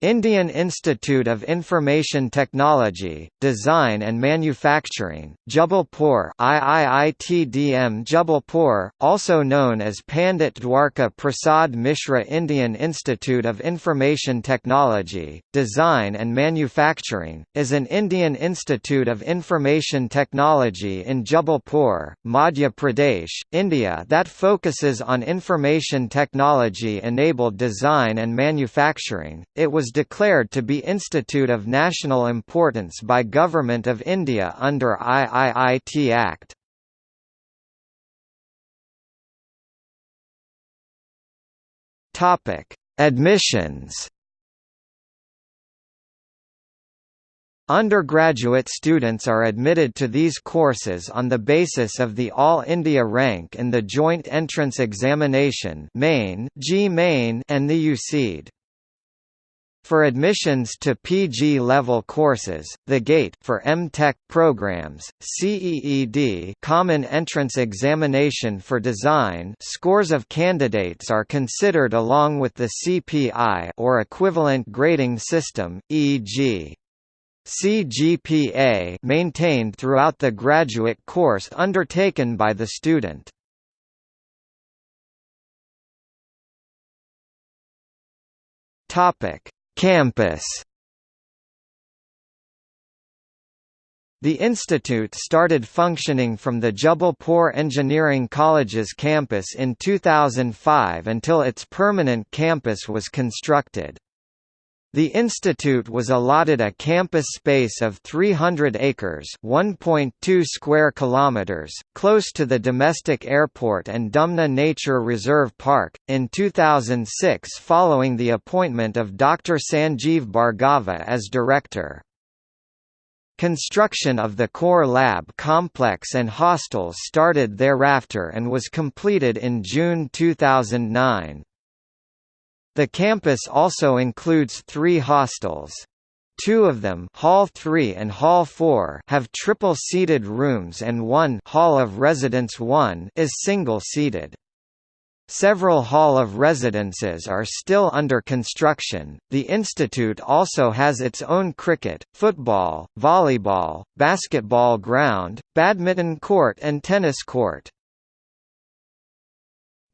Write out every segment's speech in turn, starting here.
Indian Institute of Information Technology, Design and Manufacturing, Jabalpur IIITDM Jabalpur, also known as Pandit Dwarka Prasad Mishra Indian Institute of Information Technology, Design and Manufacturing, is an Indian Institute of Information Technology in Jabalpur, Madhya Pradesh, India that focuses on information technology-enabled design and manufacturing. It was declared to be Institute of National Importance by Government of India under IIIT Act. Topic: Admissions. Undergraduate students are admitted to these courses on the basis of the All India rank in the Joint Entrance Examination (Main, JEE Main) and the UCEED. For admissions to PG-level courses, the GATE for M.Tech programs, CEED Common Entrance Examination for Design scores of candidates are considered along with the CPI or equivalent grading system, e.g. CGPA maintained throughout the graduate course undertaken by the student. Topic Campus The institute started functioning from the Jabalpur Engineering College's campus in 2005 until its permanent campus was constructed. The institute was allotted a campus space of 300 acres, 1.2 square kilometers, close to the domestic airport and Dumna Nature Reserve Park in 2006 following the appointment of Dr. Sanjeev Bhargava as director. Construction of the core lab complex and hostels started thereafter and was completed in June 2009. The campus also includes three hostels. Two of them Hall 3 and Hall 4 have triple-seated rooms and one Hall of Residence 1 is single-seated. Several Hall of Residences are still under construction. The institute also has its own cricket, football, volleyball, basketball ground, badminton court and tennis court.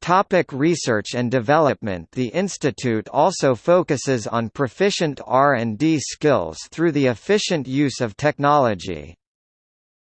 Topic research and development The institute also focuses on proficient R&D skills through the efficient use of technology.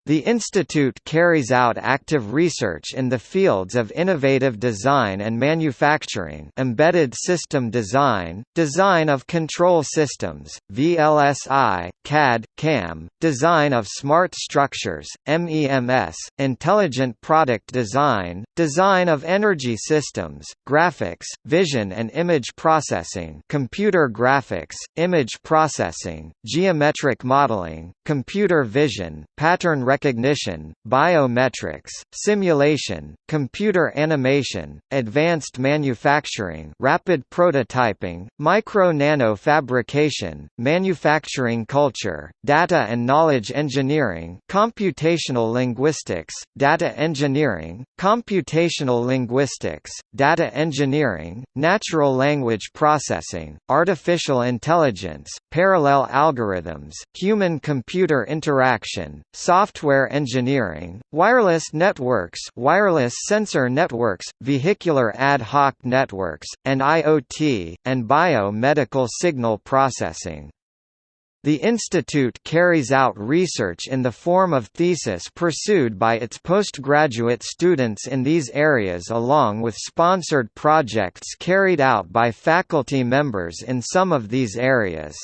The institute carries out active research in the fields of innovative design and manufacturing embedded system design, design of control systems, VLSI, CAD, CAM, design of smart structures, MEMS, intelligent product design, design of energy systems, graphics, vision and image processing computer graphics, image processing, geometric modeling, computer vision, pattern recognition, biometrics, simulation, computer animation, advanced manufacturing rapid prototyping, micro-nano fabrication, manufacturing culture, data and knowledge engineering computational linguistics, data engineering, computational linguistics, data engineering, natural language processing, artificial intelligence, parallel algorithms, human-computer interaction, software software engineering, wireless networks wireless sensor networks, vehicular ad hoc networks, and IoT, and biomedical signal processing. The institute carries out research in the form of thesis pursued by its postgraduate students in these areas along with sponsored projects carried out by faculty members in some of these areas.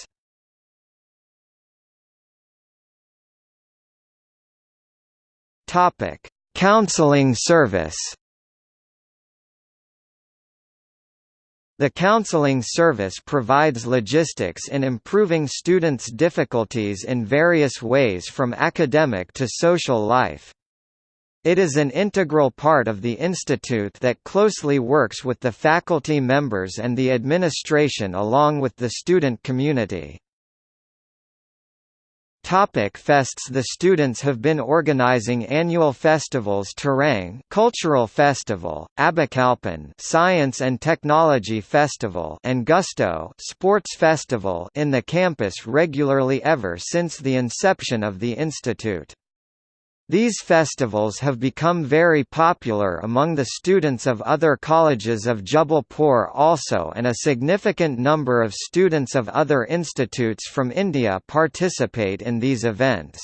Topic: Counseling service. The counseling service provides logistics in improving students' difficulties in various ways from academic to social life. It is an integral part of the institute that closely works with the faculty members and the administration along with the student community. Topic fests The students have been organizing annual festivals Tarang Cultural Festival, Abhikalpan Science and Technology Festival and Gusto Sports Festival in the campus regularly ever since the inception of the institute. These festivals have become very popular among the students of other colleges of Jabalpur also and a significant number of students of other institutes from India participate in these events.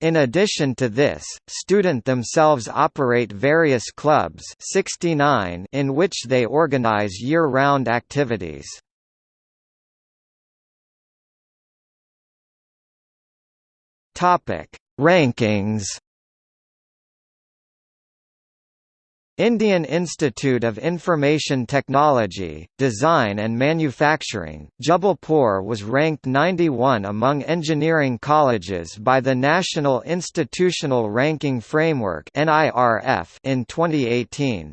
In addition to this, student themselves operate various clubs 69 in which they organize year-round activities. Topic Rankings Indian Institute of Information Technology, Design and Manufacturing, Jabalpur was ranked 91 among engineering colleges by the National Institutional Ranking Framework in 2018.